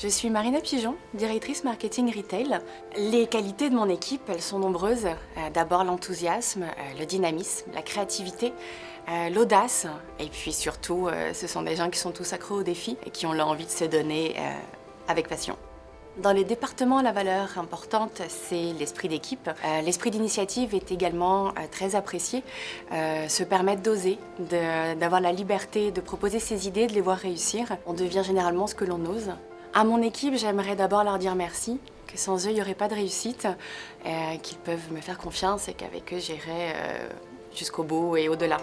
Je suis Marina Pigeon, directrice marketing retail. Les qualités de mon équipe, elles sont nombreuses. Euh, D'abord l'enthousiasme, euh, le dynamisme, la créativité, euh, l'audace et puis surtout, ce sont des gens qui sont tous accros au défi et qui ont l'envie de se donner avec passion. Dans les départements, la valeur importante, c'est l'esprit d'équipe. L'esprit d'initiative est également très apprécié. Se permettre d'oser, d'avoir la liberté de proposer ses idées, de les voir réussir. On devient généralement ce que l'on ose. À mon équipe, j'aimerais d'abord leur dire merci, que sans eux, il n'y aurait pas de réussite, euh, qu'ils peuvent me faire confiance et qu'avec eux, j'irai euh, jusqu'au bout et au-delà.